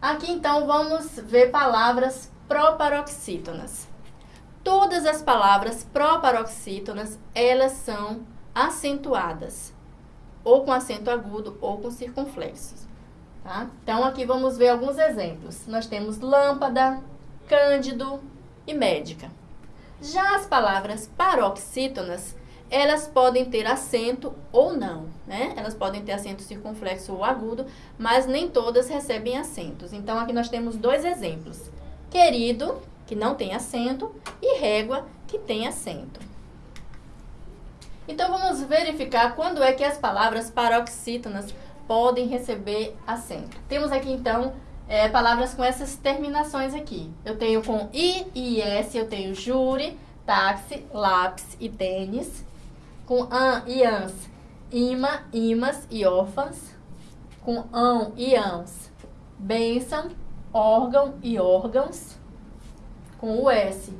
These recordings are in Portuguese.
Aqui então vamos ver palavras proparoxítonas. Todas as palavras proparoxítonas, elas são acentuadas, ou com acento agudo ou com circunflexos. Tá? Então aqui vamos ver alguns exemplos. Nós temos lâmpada, cândido e médica. Já as palavras paroxítonas, elas podem ter acento ou não, né? Elas podem ter acento circunflexo ou agudo, mas nem todas recebem acentos. Então, aqui nós temos dois exemplos. Querido, que não tem acento, e régua, que tem acento. Então, vamos verificar quando é que as palavras paroxítonas podem receber acento. Temos aqui, então, é, palavras com essas terminações aqui. Eu tenho com I e S, eu tenho júri, táxi, lápis e tênis com an e ans, ima, imas e órfãs, com ão e ans, bênção, órgão e órgãos, com o S,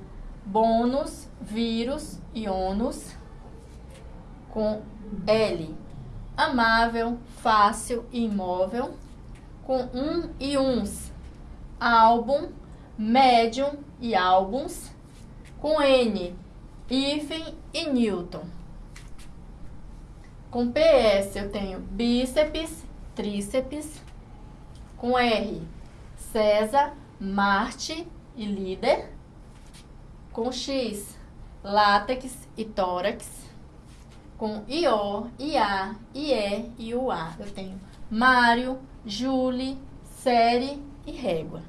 bônus, vírus e ônus, com L, amável, fácil e imóvel, com um e uns, álbum, médium e álbuns, com N, hífen e Newton. Com PS eu tenho bíceps, tríceps. Com R, César, Marte e líder. Com X, látex e tórax. Com IO, IA, IE e UA eu tenho Mário, Julie, série e régua.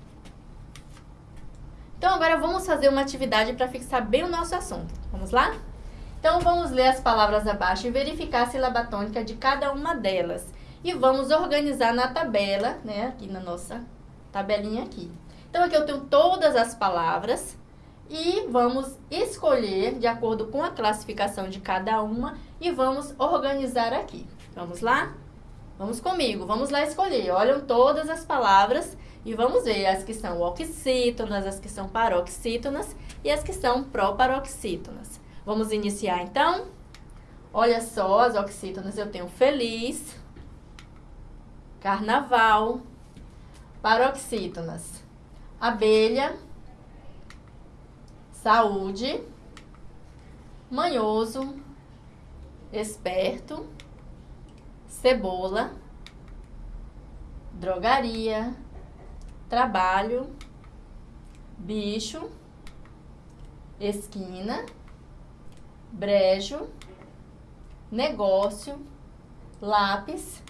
Então agora vamos fazer uma atividade para fixar bem o nosso assunto. Vamos lá? Então, vamos ler as palavras abaixo e verificar a sílaba tônica de cada uma delas. E vamos organizar na tabela, né, aqui na nossa tabelinha aqui. Então, aqui eu tenho todas as palavras e vamos escolher de acordo com a classificação de cada uma e vamos organizar aqui. Vamos lá? Vamos comigo, vamos lá escolher. Olham todas as palavras e vamos ver as que são oxítonas, as que são paroxítonas e as que são proparoxítonas. Vamos iniciar então? Olha só, as oxítonas eu tenho feliz, carnaval, paroxítonas, abelha, saúde, manhoso, esperto, cebola, drogaria, trabalho, bicho, esquina, brejo, negócio, lápis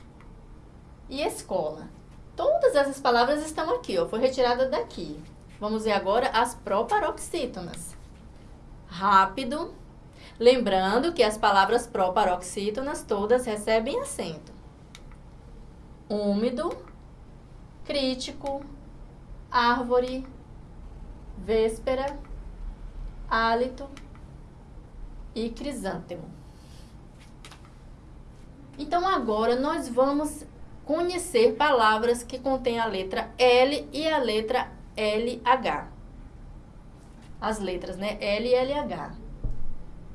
e escola. Todas essas palavras estão aqui, ó, foi retirada daqui. Vamos ver agora as proparoxítonas. Rápido. Lembrando que as palavras proparoxítonas todas recebem acento. Úmido, crítico, árvore, véspera, hálito, e crisântemo. Então, agora nós vamos conhecer palavras que contêm a letra L e a letra LH. As letras, né? L e LH.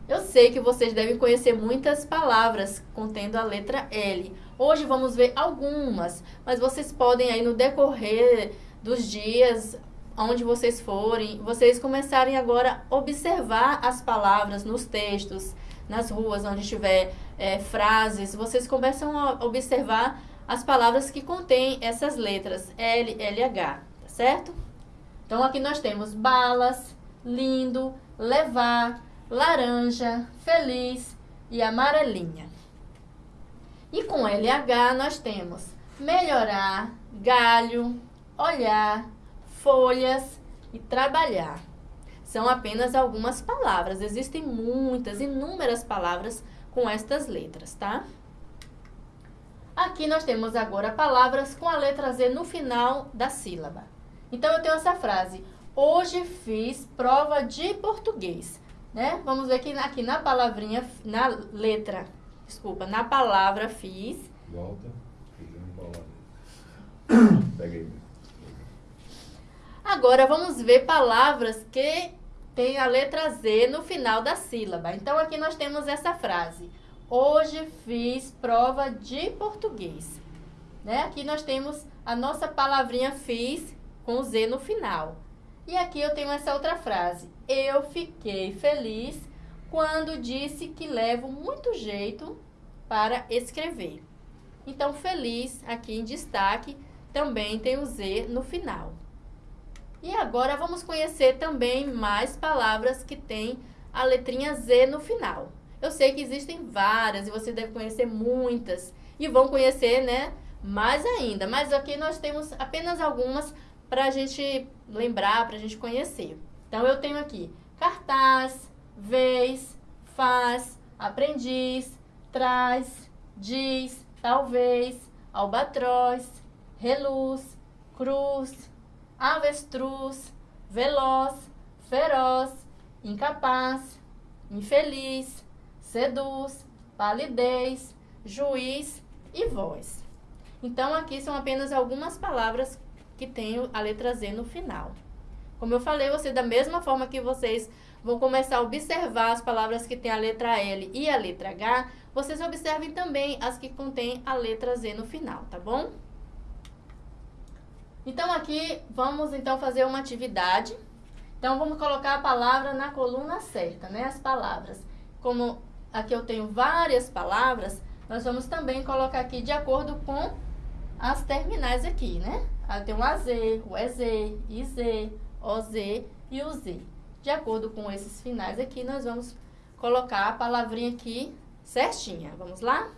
Eu sei que vocês devem conhecer muitas palavras contendo a letra L. Hoje vamos ver algumas, mas vocês podem aí no decorrer dos dias onde vocês forem, vocês começarem agora a observar as palavras nos textos, nas ruas, onde tiver é, frases, vocês começam a observar as palavras que contêm essas letras L, L, H, tá certo? Então, aqui nós temos balas, lindo, levar, laranja, feliz e amarelinha. E com LH nós temos melhorar, galho, olhar, folhas e trabalhar. São apenas algumas palavras. Existem muitas, inúmeras palavras com estas letras, tá? Aqui nós temos agora palavras com a letra Z no final da sílaba. Então, eu tenho essa frase. Hoje fiz prova de português. Né? Vamos ver aqui, aqui na palavrinha, na letra, desculpa, na palavra fiz. Volta. Pega aí. Agora vamos ver palavras que têm a letra Z no final da sílaba. Então aqui nós temos essa frase. Hoje fiz prova de português. Né? Aqui nós temos a nossa palavrinha fiz com Z no final. E aqui eu tenho essa outra frase. Eu fiquei feliz quando disse que levo muito jeito para escrever. Então, feliz, aqui em destaque, também tem o Z no final. E agora vamos conhecer também mais palavras que têm a letrinha Z no final. Eu sei que existem várias e você deve conhecer muitas e vão conhecer, né, mais ainda. Mas aqui nós temos apenas algumas para a gente lembrar, para a gente conhecer. Então, eu tenho aqui cartaz, vez, faz, aprendiz, traz, diz, talvez, albatroz, reluz, cruz, avestruz, veloz, feroz, incapaz, infeliz, seduz, palidez, juiz e voz. Então, aqui são apenas algumas palavras que têm a letra Z no final. Como eu falei, você da mesma forma que vocês vão começar a observar as palavras que têm a letra L e a letra H, vocês observem também as que contêm a letra Z no final, tá bom? Então, aqui vamos então fazer uma atividade. Então, vamos colocar a palavra na coluna certa, né? As palavras. Como aqui eu tenho várias palavras, nós vamos também colocar aqui de acordo com as terminais aqui, né? Tem o AZ, o EZ, IZ, OZ e o Z. De acordo com esses finais aqui, nós vamos colocar a palavrinha aqui certinha. Vamos lá?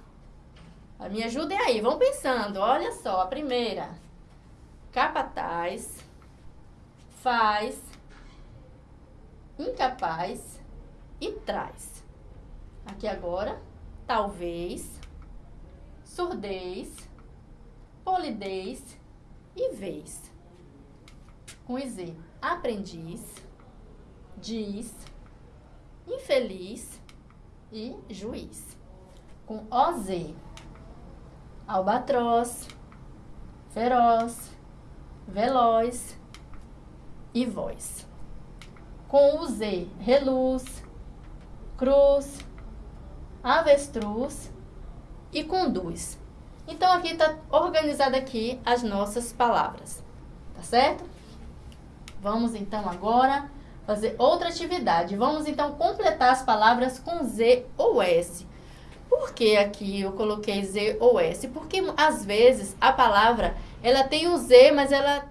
Me ajudem aí, vão pensando. Olha só, a primeira. Capataz, faz, incapaz e traz. Aqui agora, talvez, surdez, polidez e vez. Com Z, aprendiz, diz, infeliz e juiz. Com OZ, albatroz, feroz, veloz e voz. Com o Z, reluz, cruz, avestruz e conduz. Então, aqui está organizada aqui as nossas palavras, tá certo? Vamos, então, agora fazer outra atividade. Vamos, então, completar as palavras com Z ou S. Por que aqui eu coloquei Z ou S? Porque, às vezes, a palavra, ela tem o Z, mas ela,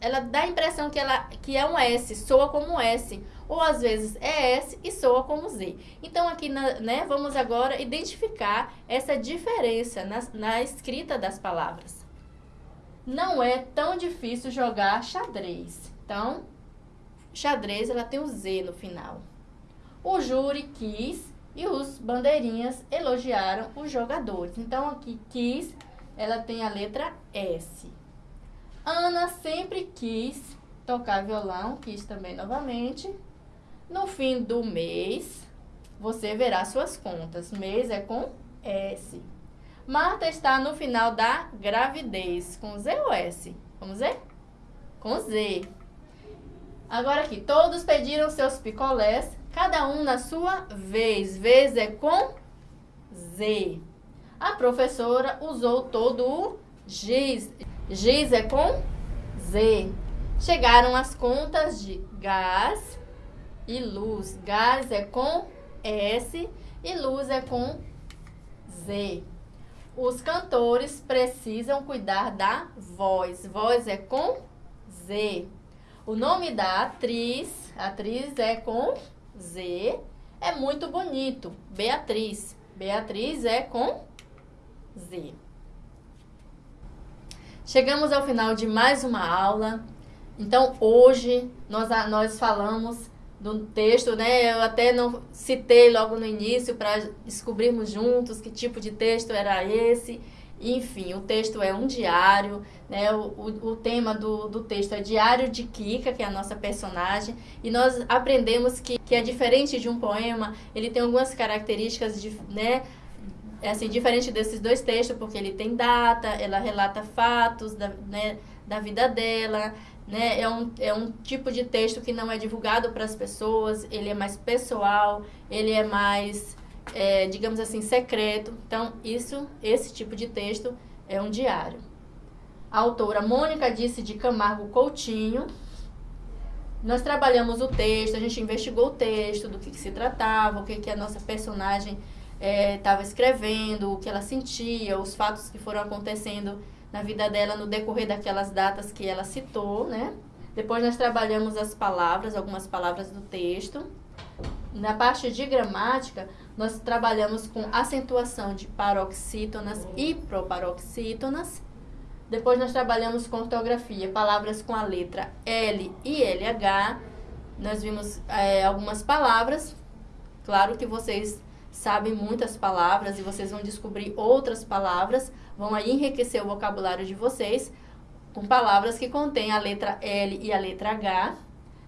ela dá a impressão que, ela, que é um S, soa como um S ou às vezes é S e soa como Z. Então, aqui, na, né, vamos agora identificar essa diferença na, na escrita das palavras. Não é tão difícil jogar xadrez. Então, xadrez, ela tem o Z no final. O júri quis e os bandeirinhas elogiaram os jogadores. Então, aqui, quis, ela tem a letra S. Ana sempre quis tocar violão, quis também novamente. No fim do mês, você verá suas contas. Mês é com S. Marta está no final da gravidez. Com Z ou S? Vamos ver? Com Z. Agora aqui, todos pediram seus picolés, cada um na sua vez. Vez é com Z. A professora usou todo o giz. Giz é com Z. Chegaram as contas de gás, e luz. Gás é com S e luz é com Z. Os cantores precisam cuidar da voz. Voz é com Z. O nome da atriz, atriz é com Z. É muito bonito. Beatriz. Beatriz é com Z. Chegamos ao final de mais uma aula. Então, hoje nós, nós falamos do texto, né? Eu até não citei logo no início para descobrirmos juntos que tipo de texto era esse. Enfim, o texto é um diário, né? O, o, o tema do, do texto é Diário de Kika, que é a nossa personagem, e nós aprendemos que, que é diferente de um poema, ele tem algumas características, de, né? É assim, diferente desses dois textos, porque ele tem data, ela relata fatos da, né, da vida dela, né? É um, é um tipo de texto que não é divulgado para as pessoas, ele é mais pessoal, ele é mais, é, digamos assim, secreto. Então, isso, esse tipo de texto é um diário. a autora Mônica disse de Camargo Coutinho. Nós trabalhamos o texto, a gente investigou o texto, do que, que se tratava, o que, que a nossa personagem estava é, escrevendo, o que ela sentia, os fatos que foram acontecendo na vida dela no decorrer daquelas datas que ela citou, né? Depois nós trabalhamos as palavras, algumas palavras do texto. Na parte de gramática, nós trabalhamos com acentuação de paroxítonas e proparoxítonas. Depois nós trabalhamos com ortografia, palavras com a letra L e LH. Nós vimos é, algumas palavras. Claro que vocês sabem muitas palavras e vocês vão descobrir outras palavras, vão enriquecer o vocabulário de vocês com palavras que contêm a letra L e a letra H.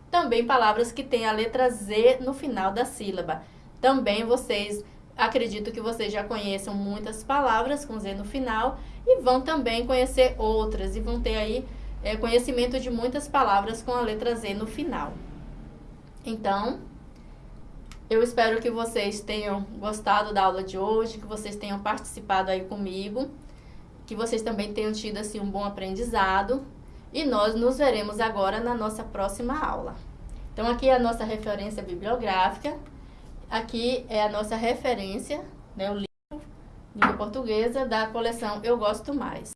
Também palavras que têm a letra Z no final da sílaba. Também vocês, acredito que vocês já conheçam muitas palavras com Z no final e vão também conhecer outras e vão ter aí é, conhecimento de muitas palavras com a letra Z no final. Então, eu espero que vocês tenham gostado da aula de hoje, que vocês tenham participado aí comigo, que vocês também tenham tido assim um bom aprendizado. E nós nos veremos agora na nossa próxima aula. Então aqui é a nossa referência bibliográfica, aqui é a nossa referência, né, o livro língua portuguesa da coleção Eu Gosto Mais.